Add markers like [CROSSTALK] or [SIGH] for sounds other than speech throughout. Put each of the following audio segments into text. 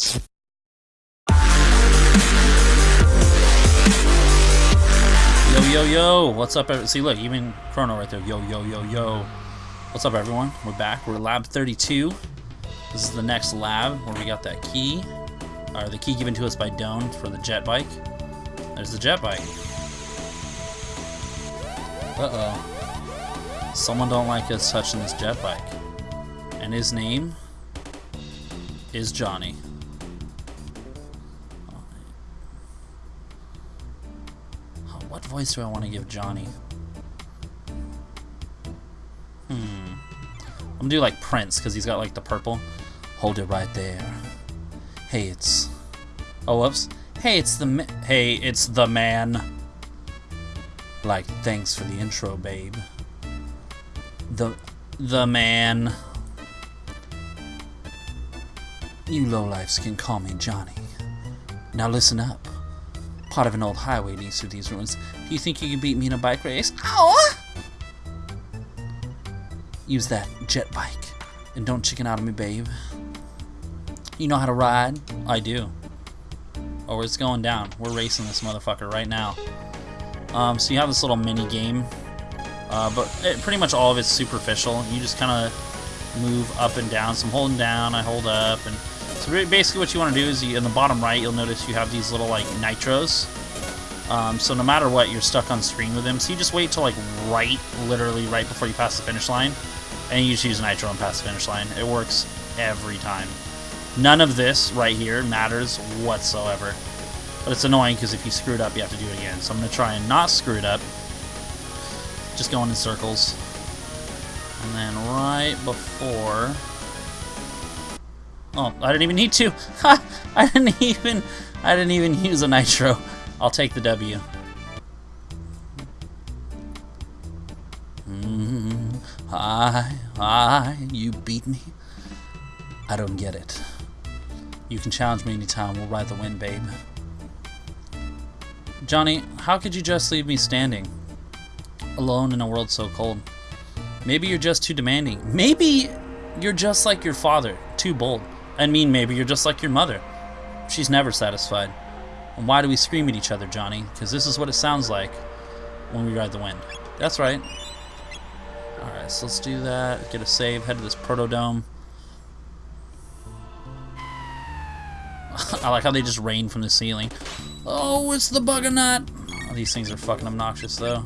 Yo, yo, yo. What's up? See, look, even Chrono right there. Yo, yo, yo, yo. What's up, everyone? We're back. We're Lab 32. This is the next lab where we got that key. Or the key given to us by Doan for the jet bike. There's the jet bike. Uh-oh. Someone don't like us touching this jet bike. And his name is Johnny. Voice do I want to give Johnny? Hmm. I'm gonna do like Prince because he's got like the purple. Hold it right there. Hey, it's. Oh, whoops. Hey, it's the. Hey, it's the man. Like, thanks for the intro, babe. The. The man. You lowlifes can call me Johnny. Now listen up. Part of an old highway leads through these ruins. You think you can beat me in a bike race? Ow! Use that jet bike. And don't chicken out on me, babe. You know how to ride? I do. Oh, it's going down. We're racing this motherfucker right now. Um, so you have this little mini game. Uh, but it, pretty much all of it's superficial. You just kind of move up and down. So I'm holding down, I hold up, and so basically what you want to do is you, in the bottom right, you'll notice you have these little like nitros. Um, so no matter what, you're stuck on screen with them. So you just wait till like right, literally right before you pass the finish line, and you just use nitro and pass the finish line. It works every time. None of this right here matters whatsoever. But it's annoying because if you screw it up, you have to do it again. So I'm going to try and not screw it up. Just going in circles. And then right before... Oh, I didn't even need to. [LAUGHS] I didn't even... I didn't even use a nitro. I'll take the W. Mm, hi, you beat me? I don't get it. You can challenge me anytime. We'll ride the wind, babe. Johnny, how could you just leave me standing? Alone in a world so cold. Maybe you're just too demanding. Maybe you're just like your father, too bold. I mean, maybe you're just like your mother. She's never satisfied. And why do we scream at each other, Johnny? Because this is what it sounds like when we ride the wind. That's right. Alright, so let's do that. Get a save. Head to this Proto Dome. [LAUGHS] I like how they just rain from the ceiling. Oh, it's the buggernaut. Oh, these things are fucking obnoxious, though.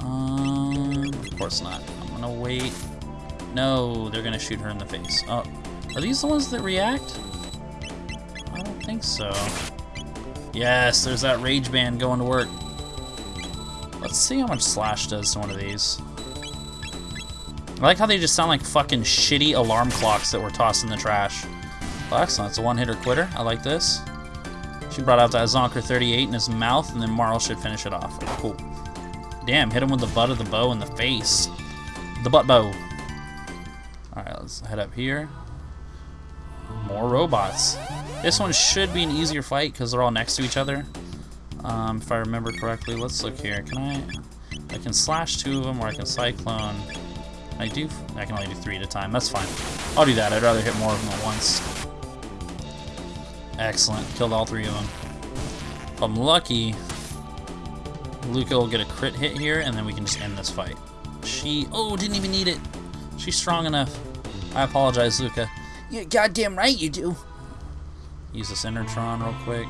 Um, of course not. I'm gonna wait. No, they're gonna shoot her in the face. Oh, are these the ones that react? I don't think so. Yes, there's that rage band going to work. Let's see how much Slash does to one of these. I like how they just sound like fucking shitty alarm clocks that were tossed in the trash. Well, excellent. It's a one-hitter quitter. I like this. She brought out that Zonker 38 in his mouth, and then Marle should finish it off. Cool. Damn, hit him with the butt of the bow in the face. The butt bow. Alright, let's head up here. More robots. This one should be an easier fight because they're all next to each other. Um, if I remember correctly. Let's look here. Can I... I can slash two of them, or I can cyclone... I do... I can only do three at a time. That's fine. I'll do that. I'd rather hit more of them at once. Excellent. Killed all three of them. If I'm lucky, Lucca will get a crit hit here, and then we can just end this fight. She... Oh, didn't even need it. She's strong enough. I apologize, Lucca. You're goddamn right you do. Use this Enertron real quick.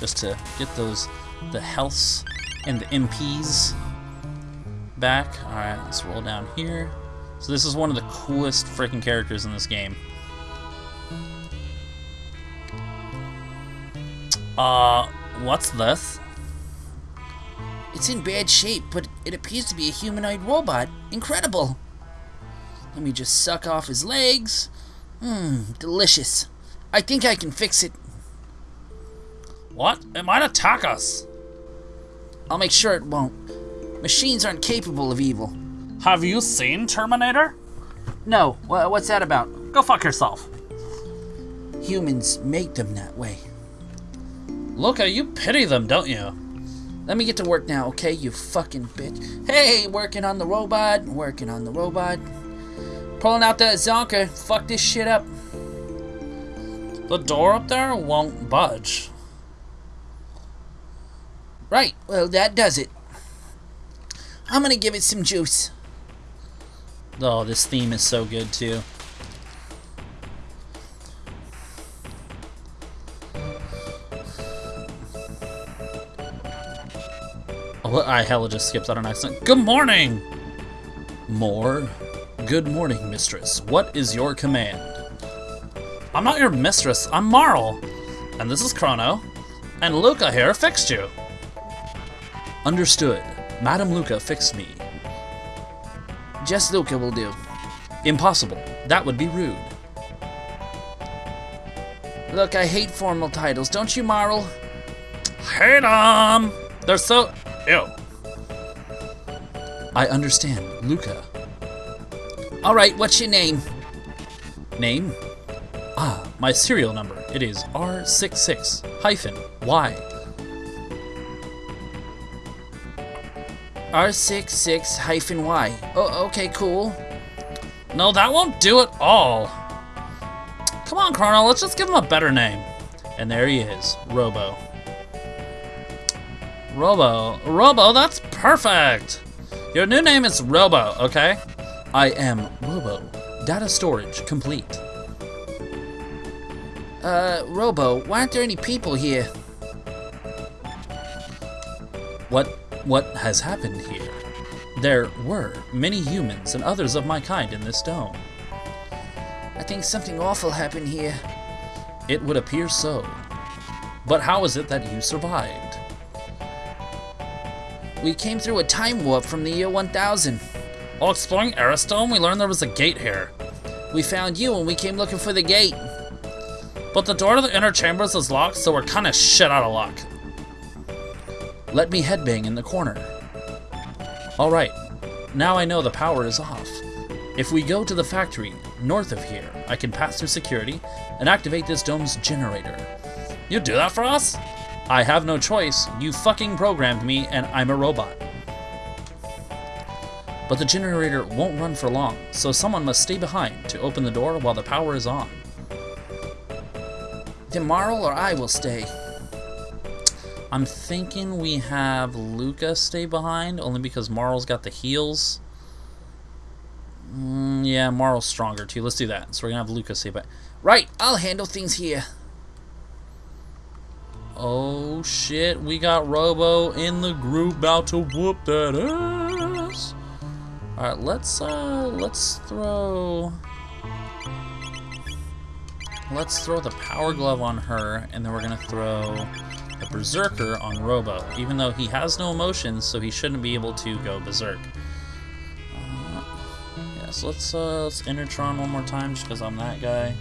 Just to get those... The healths and the MPs back. Alright, let's roll down here. So this is one of the coolest freaking characters in this game. Uh, what's this? It's in bad shape, but it appears to be a humanoid robot. Incredible. Let me just suck off his legs. Mmm, delicious. I think I can fix it. What? It might attack us. I'll make sure it won't. Machines aren't capable of evil. Have you seen Terminator? No, what's that about? Go fuck yourself. Humans make them that way. Look, you pity them, don't you? Let me get to work now, okay, you fucking bitch. Hey, working on the robot, working on the robot. Pulling out that zonker. fuck this shit up. The door up there won't budge. Right, well, that does it. I'm gonna give it some juice. Oh, this theme is so good too. Oh, I hella just skipped out an accent. Good morning! More? Good morning, mistress. What is your command? I'm not your mistress, I'm Marle! And this is Chrono. And Lucca here fixed you. Understood. Madam Lucca fixed me. Just Lucca will do. Impossible. That would be rude. Look, I hate formal titles, don't you, Marle? Hate 'em! They're so... Ew. I understand. Lucca. Alright, what's your name? Name? Ah, my serial number. It is R66 hyphen Y. R66 hyphen Y. Oh, okay, cool. No, that won't do it all. Come on, Chrono, let's just give him a better name. And there he is, Robo. Robo. Robo, that's perfect! Your new name is Robo, okay? I am Robo. Data storage complete. Uh, Robo, why aren't there any people here? What what has happened here? There were many humans and others of my kind in this dome. I think something awful happened here. It would appear so. But how is it that you survived? We came through a time warp from the year 1000. While exploring Arris Dome, we learned there was a gate here. We found you and we came looking for the gate. But the door to the inner chambers is locked, so we're kinda shit out of luck. Let me headbang in the corner. Alright, now I know the power is off. If we go to the factory, north of here, I can pass through security and activate this dome's generator. You do that for us? I have no choice. You fucking programmed me and I'm a robot. But the generator won't run for long, so someone must stay behind to open the door while the power is on. Then Marle or I will stay. I'm thinking we have Lucca stay behind, only because Marle's got the heals. Mm, yeah, Marle's stronger too. Let's do that. So we're gonna have Lucca stay behind. Right, I'll handle things here. Oh shit, we got Robo in the group about to whoop that ass. Alright, let's uh let's throw Let's throw the power glove on her, and then we're gonna throw the berserker on Robo, even though he has no emotions, so he shouldn't be able to go berserk. Uh, yeah, so let's uh let's Enertron one more time just because I'm that guy.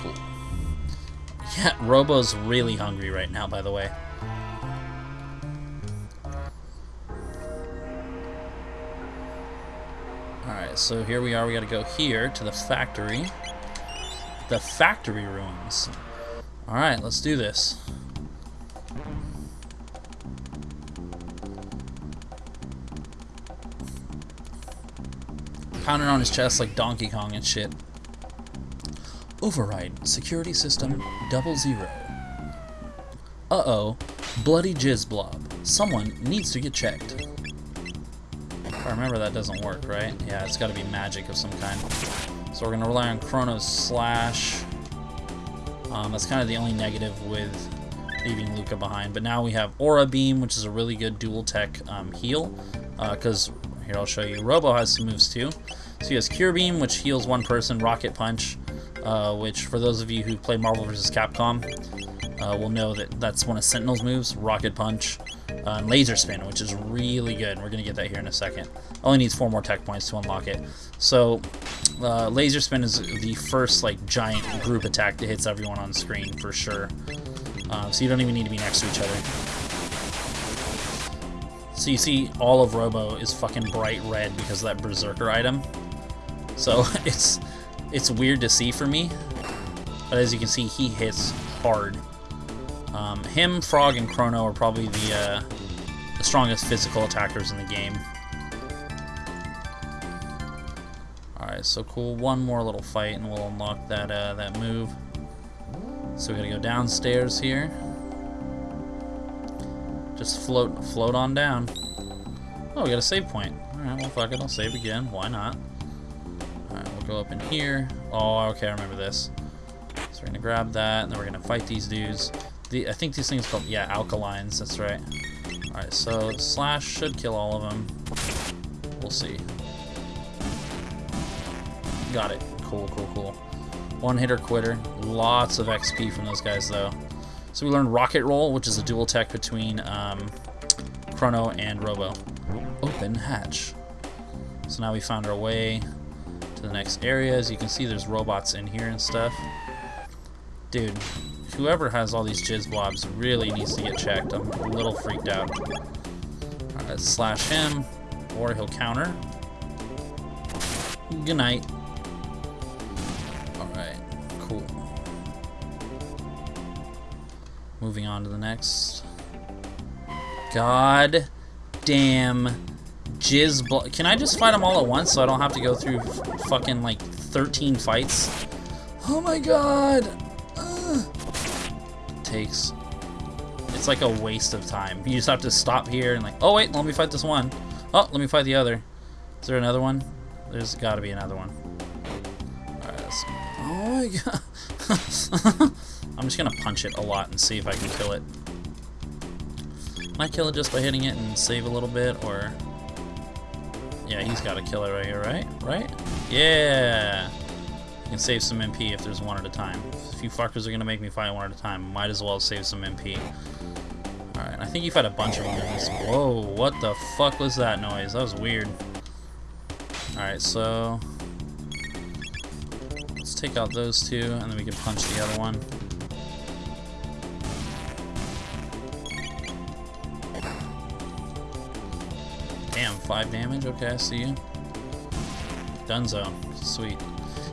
Cool. Yeah, Robo's really hungry right now, by the way. So here we are. We gotta go here to the factory. The factory ruins. Alright, let's do this. Pounding on his chest like Donkey Kong and shit. Override security system double zero. Uh-oh. Bloody jizz blob. Someone needs to get checked. If I remember that doesn't work, right? Yeah, it's gotta be magic of some kind. So we're gonna rely on Chrono's Slash. Um, that's kind of the only negative with leaving Lucca behind. But now we have Aura Beam, which is a really good dual tech um, heal. Because, uh, here I'll show you, Robo has some moves too. So he has Cure Beam, which heals one person, Rocket Punch, uh, which for those of you who play Marvel vs. Capcom, uh, will know that that's one of Sentinel's moves, Rocket Punch, uh, Laser Spin, which is really good. We're going to get that here in a second. Only needs four more tech points to unlock it. So, uh, Laser Spin is the first like giant group attack that hits everyone on screen for sure. Uh, so you don't even need to be next to each other. So you see all of Robo is fucking bright red because of that Berserker item. So [LAUGHS] it's it's weird to see for me. But as you can see, he hits hard. Um, him, Frog, and Chrono are probably the, uh, the strongest physical attackers in the game. Alright, so cool. One more little fight and we'll unlock that uh, that move. So we gotta go downstairs here. Just float float on down. Oh, we got a save point. Alright, well fuck it, I'll save again. Why not? Alright, we'll go up in here. Oh, okay, I remember this. So we're gonna grab that, and then we're gonna fight these dudes. The, I think these things called, yeah, alkalines, that's right. Alright, so Slash should kill all of them. We'll see. Got it. Cool, cool, cool. One hitter quitter. Lots of XP from those guys, though. So we learned Rocket Roll, which is a dual tech between um, Chrono and Robo. Open hatch. So now we found our way to the next area. As you can see, there's robots in here and stuff. Dude, whoever has all these jizz blobs really needs to get checked. I'm a little freaked out. Alright, slash him, or he'll counter. Good night. Alright, cool. Moving on to the next. God damn jizz blo- Can I just fight them all at once so I don't have to go through fucking like 13 fights? Oh my god! Ugh. Takes. It's like a waste of time. You just have to stop here and like, oh wait, let me fight this one. Oh, let me fight the other. Is there another one? There's got to be another one. Alright, oh my god. [LAUGHS] I'm just gonna punch it a lot and see if I can kill it. Can I kill it just by hitting it and save a little bit, or... Yeah, he's got to kill it right here, right? Right? Yeah! Can save some MP if there's one at a time. If you fuckers are gonna make me fight one at a time, might as well save some MP. Alright, I think you fight a bunch of enemies. Whoa, what the fuck was that noise? That was weird. Alright, so... Let's take out those two, and then we can punch the other one. Damn, five damage? Okay, I see you. Dunzo. Sweet.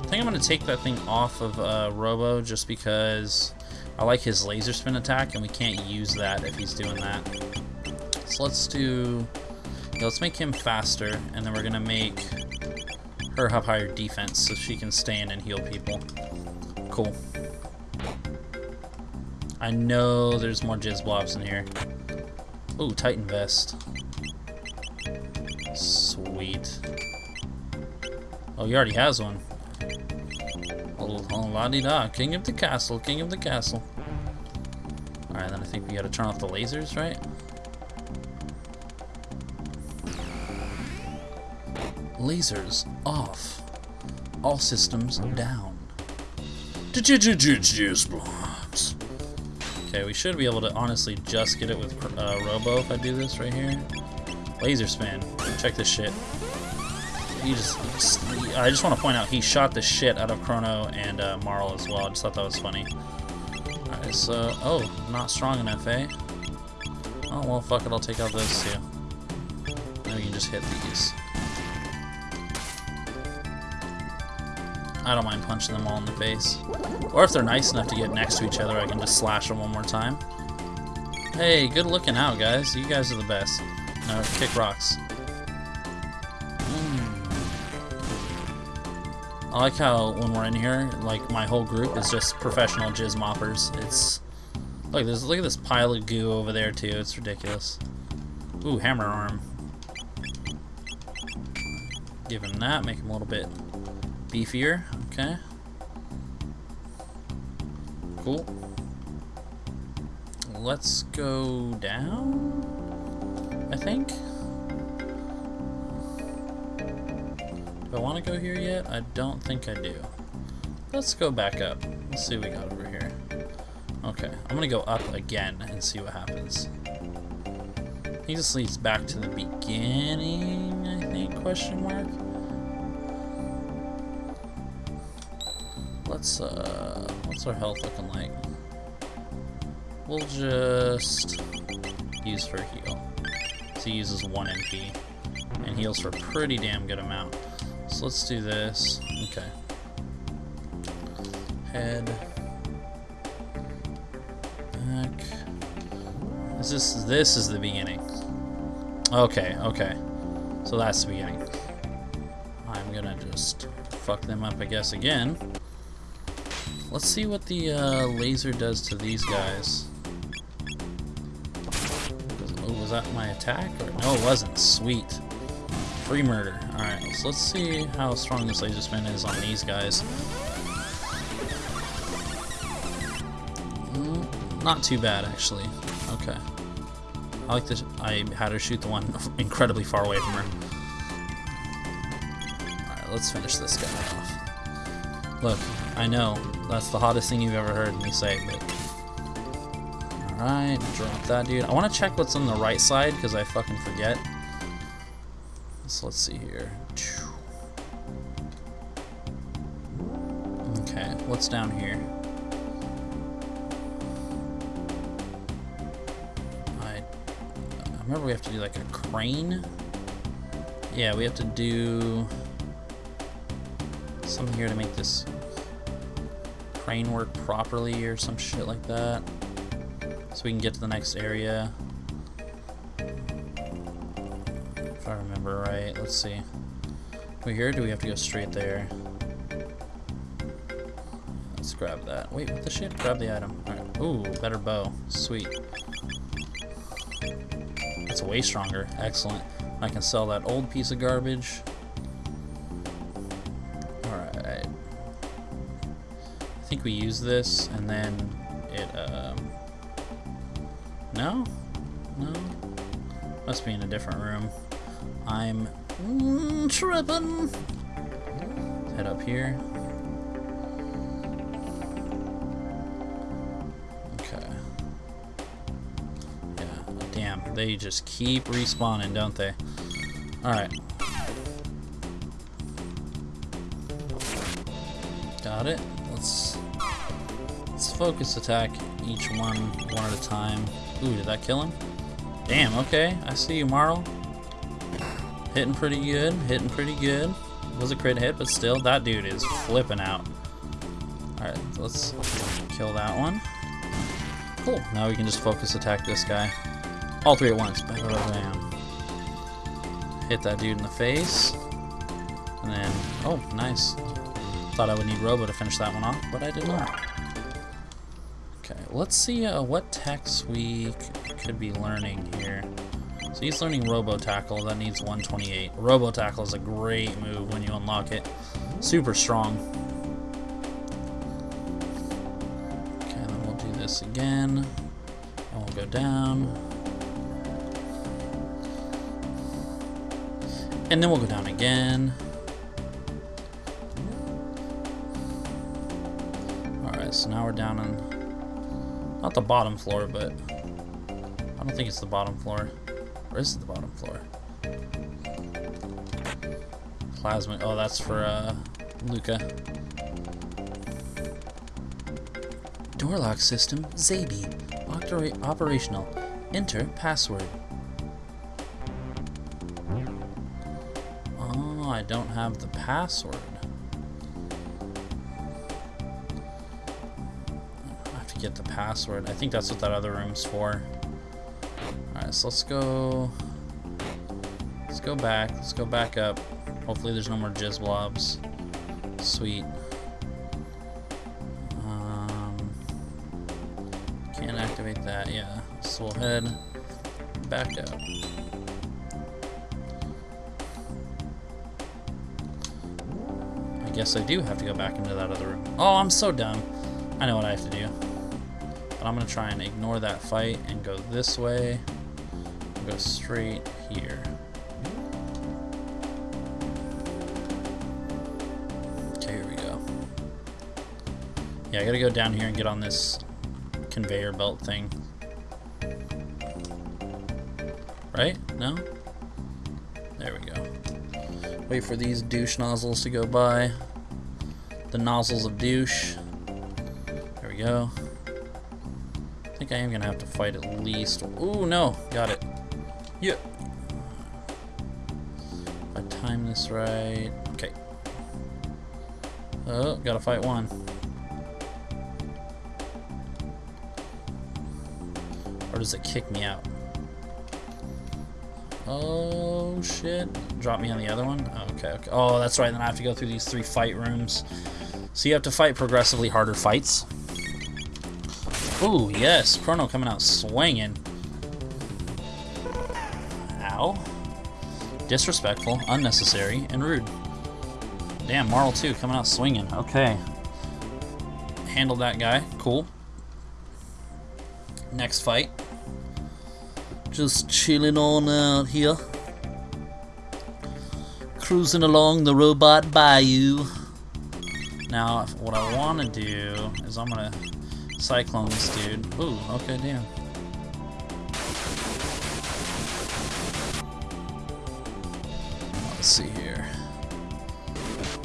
I think I'm going to take that thing off of uh, Robo just because I like his laser spin attack, and we can't use that if he's doing that. So let's do... Yeah, let's make him faster, and then we're going to make her have higher defense so she can stay in and heal people. Cool. I know there's more jizz blobs in here. Ooh, Titan Vest. Sweet. Oh, he already has one. Oh, oh la di da. King of the castle, king of the castle. Alright, then I think we gotta turn off the lasers, right? Lasers off. All systems down. Blobs. Okay, we should be able to honestly just get it with uh, Robo if I do this right here. Laser spin. Check this shit. He just, I just want to point out he shot the shit out of Chrono and uh, Marle as well. I just thought that was funny. Alright, so oh, not strong enough, eh? Oh well, fuck it. I'll take out those two. Then we can just hit these. I don't mind punching them all in the face. Or if they're nice enough to get next to each other, I can just slash them one more time. Hey, good looking out, guys. You guys are the best. No, kick rocks. I like how when we're in here, like my whole group is just professional jizz moppers. It's look, there's look at this pile of goo over there too. It's ridiculous. Ooh, hammer arm. Give him that. Make him a little bit beefier. Okay. Cool. Let's go down, I think. Do I want to go here yet? I don't think I do. Let's go back up. Let's see what we got over here. Okay, I'm gonna go up again and see what happens. Think this leads back to the beginning, I think, question mark? Let's, uh, what's our health looking like? We'll just use for heal. So he uses 1 MP, and heals for a pretty damn good amount. So let's do this. Okay. Head. Back. This is this, this is the beginning. Okay, okay. So that's the beginning. I'm gonna gonna just fuck them up, I guess, again. Let's see what the uh, laser does to these guys. Oh, was that my attack? Or, no, it wasn't. Sweet. Free murder. Alright, so let's see how strong this laser spin is on these guys. Mm, not too bad, actually. Okay. I like this. I had her shoot the one [LAUGHS] incredibly far away from her. Alright, let's finish this guy off. Look, I know, that's the hottest thing you've ever heard me say, but... Alright, drop that dude. I want to check what's on the right side, because I fucking forget. So let's see here. Okay, what's down here? I, I remember we have to do like a crane. Yeah, we have to do something here to make this crane work properly or some shit like that. So we can get to the next area. Remember right, let's see. We here do we have to go straight there? Let's grab that. Wait, what the shit? Grab the item. Alright. Ooh, better bow. Sweet. That's way stronger. Excellent. I can sell that old piece of garbage. Alright. I think we use this and then it, um... No? No? Must be in a different room. I'm mm, tripping. Head up here. Okay. Yeah, damn. They just keep respawning, don't they? Alright. Got it. Let's let's focus attack each one one at a time. Ooh, did that kill him? Damn, okay. I see you, Marle. Hitting pretty good, hitting pretty good. Was a crit hit, but still, that dude is flipping out. Alright, let's kill that one. Cool, now we can just focus attack this guy. All three at once. Bam, bam. Hit that dude in the face. And then, oh, nice. Thought I would need Robo to finish that one off, but I did not. Okay, let's see uh, what techs we could be learning here. So he's learning Robo Tackle, that needs 128. Robo Tackle is a great move when you unlock it. Super strong. Okay, then we'll do this again. And we'll go down. And then we'll go down again. Alright, so now we're down on, not the bottom floor, but I don't think it's the bottom floor. It the bottom floor? Plasma, oh that's for uh, Lucca. Door lock system, Zabi. Oper operational. Enter password. Oh, I don't have the password. I have to get the password. I think that's what that other room's for. So let's go... Let's go back. Let's go back up. Hopefully there's no more jizz blobs. Sweet. Um, can't activate that, yeah. So we'll head back up. I guess I do have to go back into that other room. Oh, I'm so dumb. I know what I have to do. But I'm going to try and ignore that fight and go this way. Go straight here. Okay, here we go. Yeah, I gotta go down here and get on this conveyor belt thing. Right? No? There we go. Wait for these douche nozzles to go by. The nozzles of douche. There we go. I think I am gonna have to fight at least. Ooh, no! Got it. If I time this right. Okay. Oh, gotta fight one. Or does it kick me out? Oh shit. Drop me on the other one? Oh, okay, okay. Oh, that's right. Then I have to go through these three fight rooms. So you have to fight progressively harder fights. Ooh, yes. Chrono coming out swinging. Disrespectful, unnecessary, and rude. Damn, Marle 2 coming out swinging. Okay. Handled that guy. Cool. Next fight. Just chilling on out here. Cruising along the robot bayou. Now, what I want to do is I'm going to cyclone this dude. Ooh, okay, damn. Let's see here.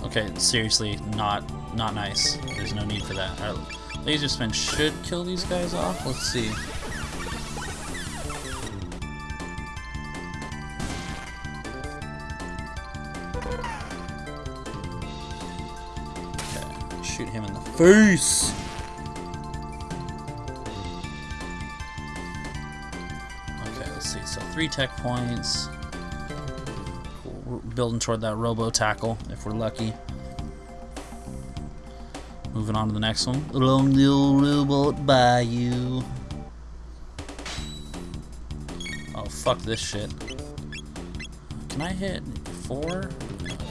Okay, seriously, not not nice. There's no need for that. Our laser spin should kill these guys off. Let's see. Okay, shoot him in the face. Okay, let's see. So three tech points. Building toward that robo tackle if we're lucky. Moving on to the next one. Along the old robot bayou. Oh, fuck this shit. Can I hit four?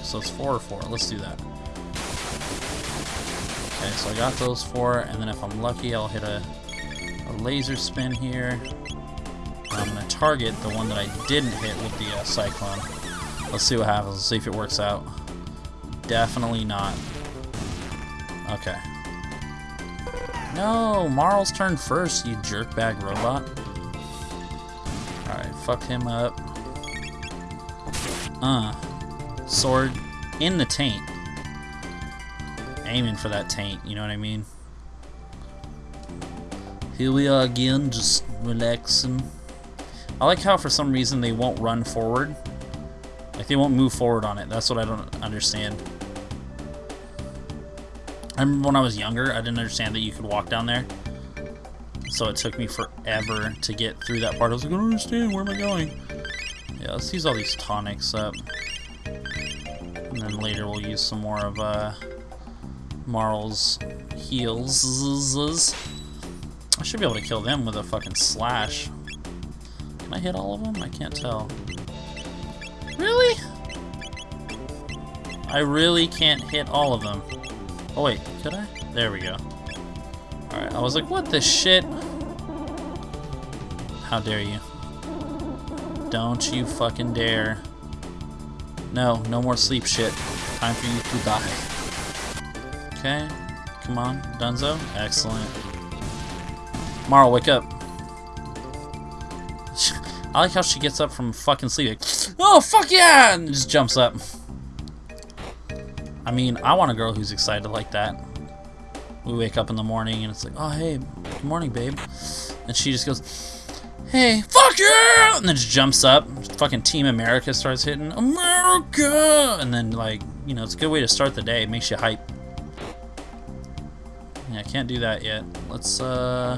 So it's four or four. Let's do that. Okay, so I got those four, and then if I'm lucky, I'll hit a, a laser spin here. I'm going to target the one that I didn't hit with the uh, Cyclone. Let's see what happens. Let's see if it works out. Definitely not. Okay. No, Marle's turn first, you jerkbag robot. Alright, fuck him up. Uh. Sword in the taint. Aiming for that taint, you know what I mean? Here we are again, just relaxing. I like how for some reason they won't run forward. Like they won't move forward on it. That's what I don't understand. I remember when I was younger, I didn't understand that you could walk down there. So it took me forever to get through that part. I was like, I don't understand, where am I going? Yeah, let's use all these tonics up. And then later we'll use some more of uh, Marle's heals. I should be able to kill them with a fucking slash. Can I hit all of them? I can't tell. I really can't hit all of them. Oh wait, could I? There we go. Alright, I was like, what the shit? How dare you? Don't you fucking dare. No, no more sleep shit. Time for you to die. Okay, come on, Dunzo. Excellent. Marle, wake up. [LAUGHS] I like how she gets up from fucking sleep. Oh, fuck yeah! And just jumps up. I mean, I want a girl who's excited like that. We wake up in the morning and it's like, oh, hey, good morning, babe. And she just goes, hey, fuck yeah! And then just jumps up. Fucking Team America starts hitting, America! And then, like, you know, it's a good way to start the day. It makes you hype. Yeah, I can't do that yet. Let's, uh...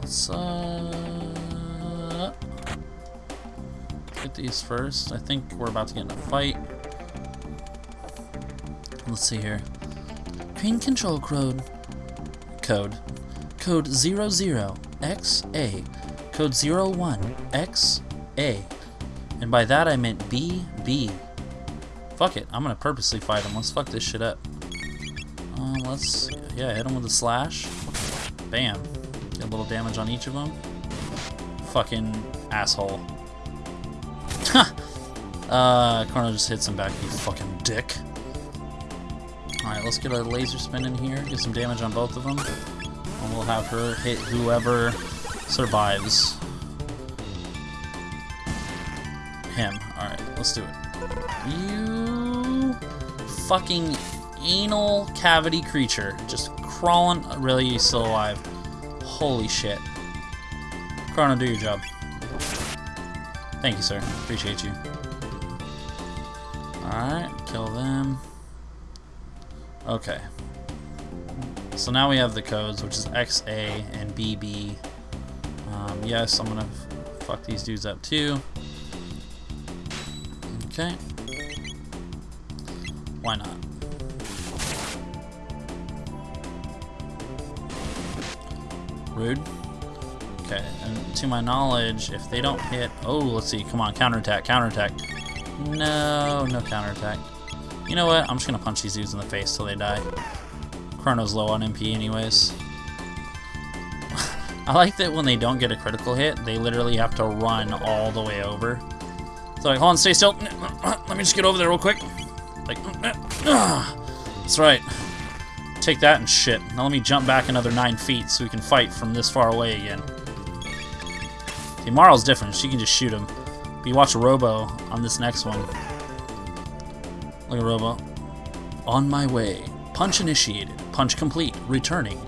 Let's, uh... Get these first. I think we're about to get in a fight. Let's see here. Crane control code. Code. Code 00XA. Code 01XA. And by that I meant BB. Fuck it. I'm gonna purposely fight him. Let's fuck this shit up. Um, let's, yeah, hit him with a slash. Bam. Get a little damage on each of them. Fucking asshole. [LAUGHS] uh, Chrono just hits him back, you fucking dick. Alright, let's get a laser spin in here, get some damage on both of them. And we'll have her hit whoever survives. Him. Alright, let's do it. You fucking anal cavity creature. Just crawling. Really, you still alive. Holy shit. Chrono, do your job. Thank you, sir. Appreciate you. Okay. So now we have the codes, which is XA and BB. Um, yes, I'm gonna fuck these dudes up too. Okay. Why not? Rude. Okay, and to my knowledge, if they don't hit... Oh, let's see. Come on, counterattack, counterattack. No, no counterattack. You know what? I'm just to punch these dudes in the face till they die. Chrono's low on MP anyways. [LAUGHS] I like that when they don't get a critical hit, they literally have to run all the way over. So like, hold on, stay still. [CLEARS THROAT] Let me just get over there real quick. Like, [CLEARS THROAT] that's right. Take that and shit. Now let me jump back another nine feet so we can fight from this far away again. See, Marle's different. She can just shoot him. But you watch Robo on this next one. Look at Robo. On my way. Punch initiated. Punch complete. Returning.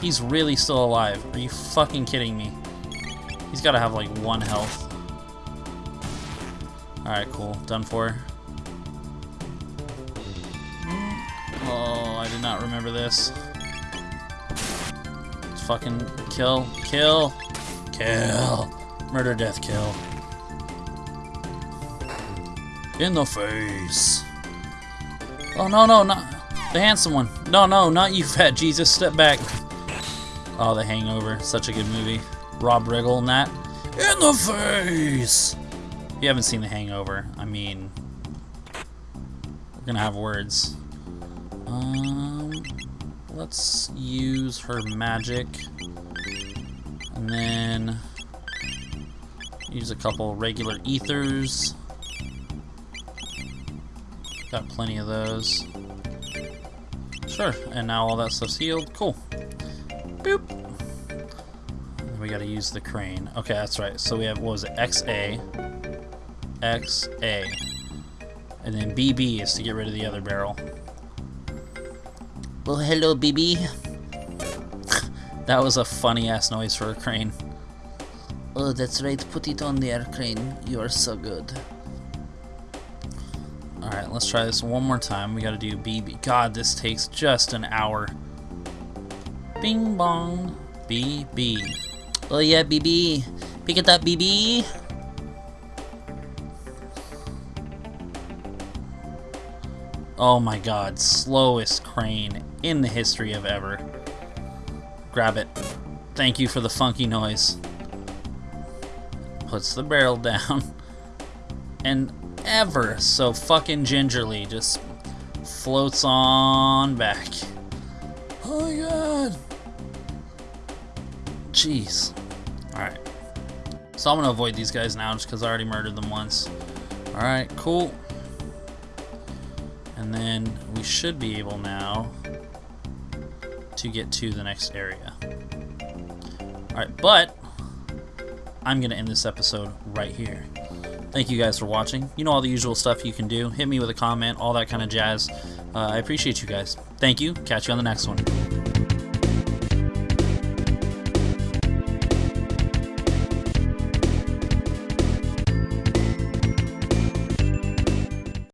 He's really still alive. Are you fucking kidding me? He's got to have like one health. Alright, cool. Done for. Oh, I did not remember this. Let's fucking kill. Kill. Kill. Murder, death, kill. In the face. Oh, no, no, not the handsome one. No, no, not you, [LAUGHS] fat Jesus. Step back. Oh, The Hangover. Such a good movie. Rob Riggle and that. In the face! If you haven't seen The Hangover, I mean, we're gonna have words. Um, let's use her magic. And then use a couple regular ethers. Got plenty of those. Sure, and now all that stuff's healed. Cool. Boop. We gotta use the crane. Okay, that's right. So we have, what was it, XA, XA, and then BB is to get rid of the other barrel. Well, hello, BB. [LAUGHS] that was a funny ass noise for a crane. Oh, that's right. Put it on there, Crane. You are so good. Let's try this one more time. We gotta do BB. God, this takes just an hour. Bing bong. BB. Oh, yeah, BB. Pick it up, BB. Oh my god, slowest crane in the history of ever. Grab it. Thank you for the funky noise. Puts the barrel [LAUGHS] down. And ever so fucking gingerly just floats on back. Oh my god. Jeez. Alright. So I'm gonna avoid these guys now just because I already murdered them once. Alright, cool. And then we should be able now to get to the next area. Alright, but I'm going to end this episode right here. Thank you guys for watching. You know all the usual stuff you can do. Hit me with a comment, all that kind of jazz. Uh, I appreciate you guys. Thank you. Catch you on the next one.